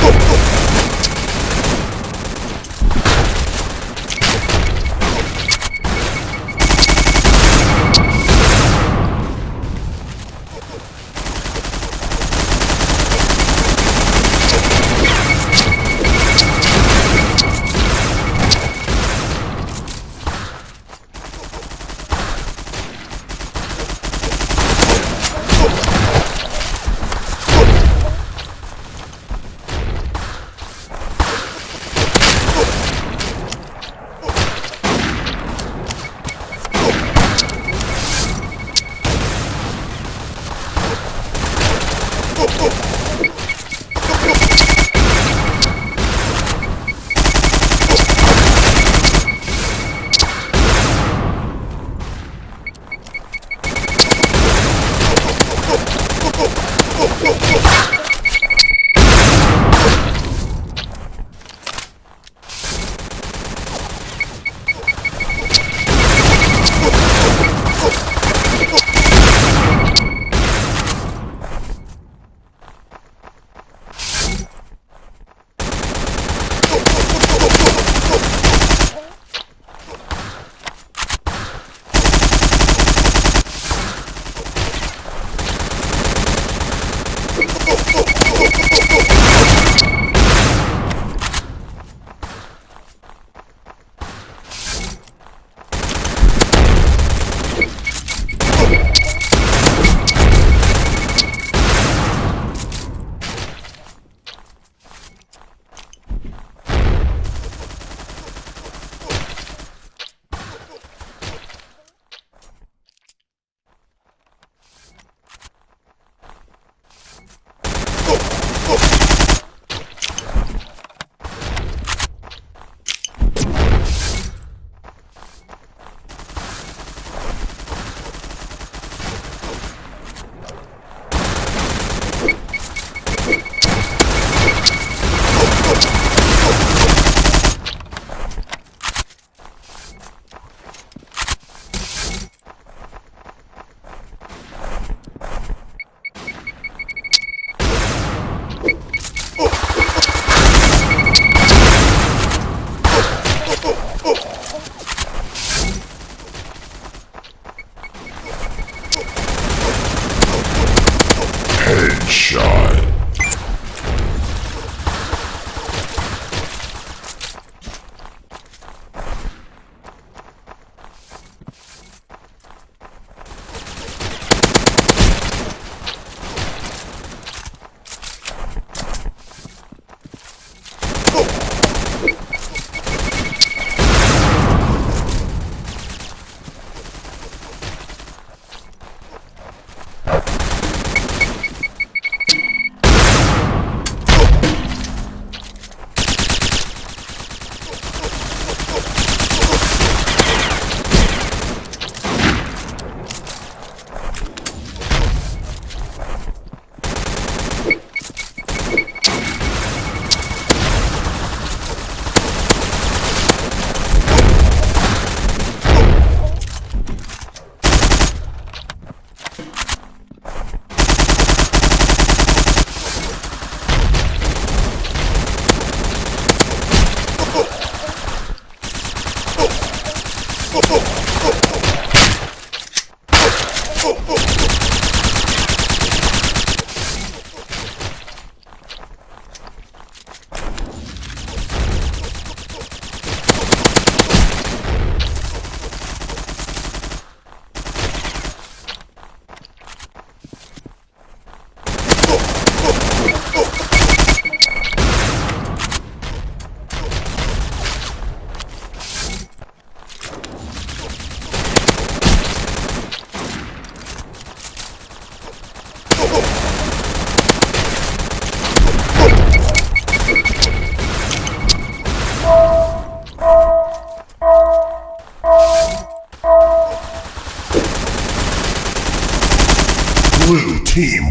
go, go. Headshot.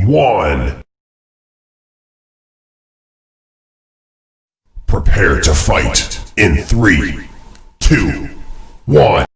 Won. Prepare to fight in three, two, one.